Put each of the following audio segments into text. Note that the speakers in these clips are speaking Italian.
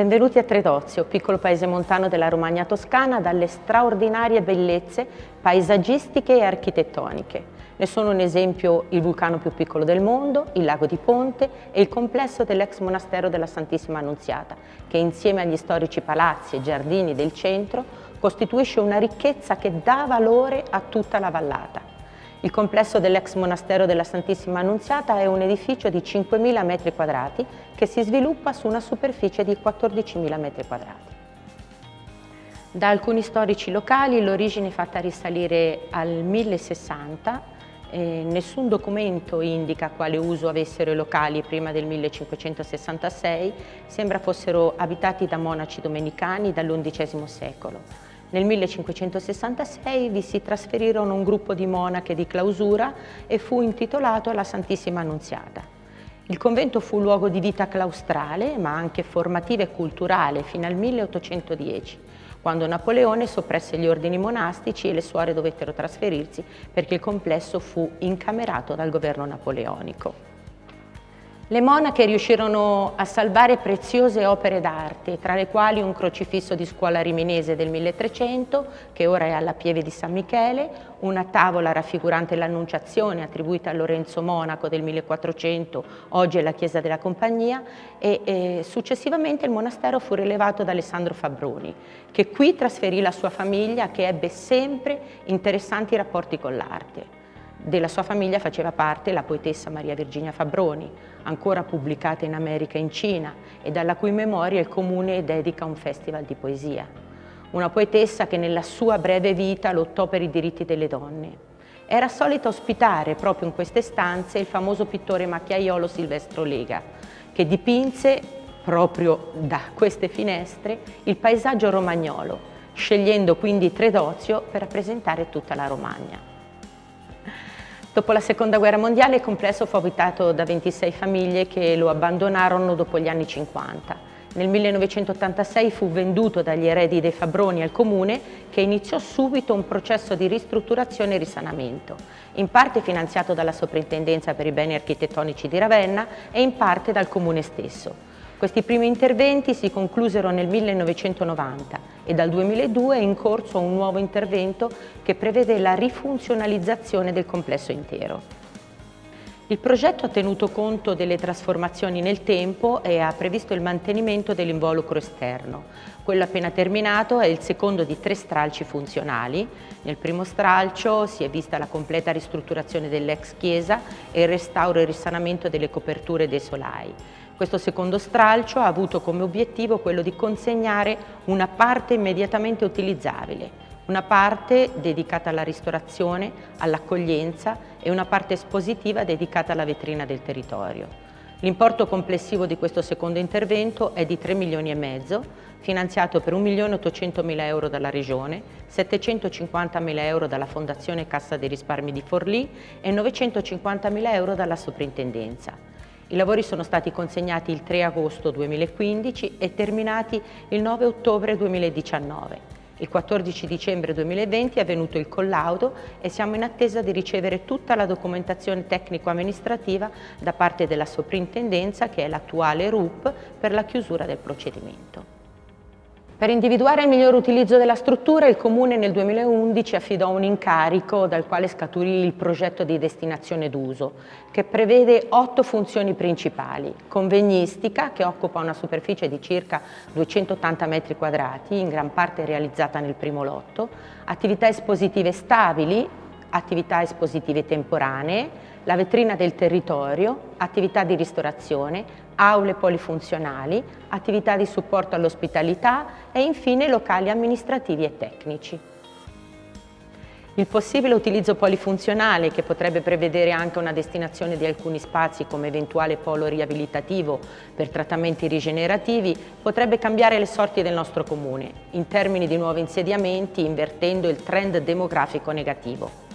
Benvenuti a Tredozio, piccolo paese montano della Romagna toscana dalle straordinarie bellezze paesaggistiche e architettoniche. Ne sono un esempio il vulcano più piccolo del mondo, il lago di Ponte e il complesso dell'ex monastero della Santissima Annunziata, che insieme agli storici palazzi e giardini del centro costituisce una ricchezza che dà valore a tutta la vallata. Il complesso dell'ex monastero della Santissima Annunziata è un edificio di 5.000 metri quadrati che si sviluppa su una superficie di 14.000 metri quadrati. Da alcuni storici locali l'origine è fatta risalire al 1060 eh, nessun documento indica quale uso avessero i locali prima del 1566, sembra fossero abitati da monaci domenicani dall'undicesimo secolo. Nel 1566 vi si trasferirono un gruppo di monache di clausura e fu intitolato alla Santissima Annunziata. Il convento fu luogo di vita claustrale, ma anche formativa e culturale, fino al 1810, quando Napoleone soppresse gli ordini monastici e le suore dovettero trasferirsi perché il complesso fu incamerato dal governo napoleonico. Le monache riuscirono a salvare preziose opere d'arte, tra le quali un crocifisso di scuola riminese del 1300, che ora è alla Pieve di San Michele, una tavola raffigurante l'Annunciazione attribuita a Lorenzo Monaco del 1400, oggi è la Chiesa della Compagnia, e, e successivamente il monastero fu rilevato da Alessandro Fabroni, che qui trasferì la sua famiglia che ebbe sempre interessanti rapporti con l'arte. Della sua famiglia faceva parte la poetessa Maria Virginia Fabroni, ancora pubblicata in America e in Cina e dalla cui memoria il Comune dedica un festival di poesia. Una poetessa che nella sua breve vita lottò per i diritti delle donne. Era solita ospitare proprio in queste stanze il famoso pittore macchiaiolo Silvestro Lega, che dipinse proprio da queste finestre il paesaggio romagnolo, scegliendo quindi Tredozio per rappresentare tutta la Romagna. Dopo la seconda guerra mondiale il complesso fu abitato da 26 famiglie che lo abbandonarono dopo gli anni 50. Nel 1986 fu venduto dagli eredi dei Fabroni al comune che iniziò subito un processo di ristrutturazione e risanamento, in parte finanziato dalla Soprintendenza per i beni architettonici di Ravenna e in parte dal comune stesso. Questi primi interventi si conclusero nel 1990 e dal 2002 è in corso un nuovo intervento che prevede la rifunzionalizzazione del complesso intero. Il progetto ha tenuto conto delle trasformazioni nel tempo e ha previsto il mantenimento dell'involucro esterno. Quello appena terminato è il secondo di tre stralci funzionali. Nel primo stralcio si è vista la completa ristrutturazione dell'ex chiesa e il restauro e risanamento delle coperture dei solai. Questo secondo stralcio ha avuto come obiettivo quello di consegnare una parte immediatamente utilizzabile, una parte dedicata alla ristorazione, all'accoglienza e una parte espositiva dedicata alla vetrina del territorio. L'importo complessivo di questo secondo intervento è di 3 milioni e mezzo, finanziato per 1 milione 800 mila euro dalla Regione, 750 mila euro dalla Fondazione Cassa dei Risparmi di Forlì e 950 mila euro dalla Soprintendenza. I lavori sono stati consegnati il 3 agosto 2015 e terminati il 9 ottobre 2019. Il 14 dicembre 2020 è avvenuto il collaudo e siamo in attesa di ricevere tutta la documentazione tecnico-amministrativa da parte della soprintendenza, che è l'attuale RUP, per la chiusura del procedimento. Per individuare il miglior utilizzo della struttura il Comune nel 2011 affidò un incarico dal quale scaturì il progetto di destinazione d'uso che prevede otto funzioni principali. Convegnistica che occupa una superficie di circa 280 metri quadrati, in gran parte realizzata nel primo lotto, attività espositive stabili, attività espositive temporanee, la vetrina del territorio, attività di ristorazione, aule polifunzionali, attività di supporto all'ospitalità e infine locali amministrativi e tecnici. Il possibile utilizzo polifunzionale, che potrebbe prevedere anche una destinazione di alcuni spazi come eventuale polo riabilitativo per trattamenti rigenerativi, potrebbe cambiare le sorti del nostro comune, in termini di nuovi insediamenti, invertendo il trend demografico negativo.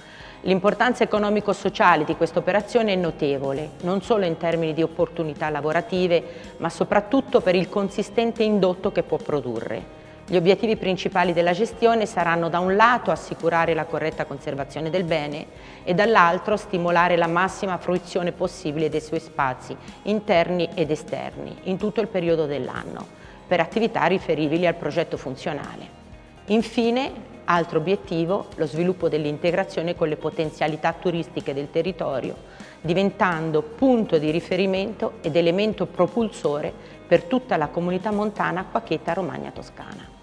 L'importanza economico-sociale di questa operazione è notevole, non solo in termini di opportunità lavorative, ma soprattutto per il consistente indotto che può produrre. Gli obiettivi principali della gestione saranno da un lato assicurare la corretta conservazione del bene e dall'altro stimolare la massima fruizione possibile dei suoi spazi interni ed esterni in tutto il periodo dell'anno per attività riferibili al progetto funzionale. Infine, altro obiettivo, lo sviluppo dell'integrazione con le potenzialità turistiche del territorio, diventando punto di riferimento ed elemento propulsore per tutta la comunità montana Quacheta Romagna Toscana.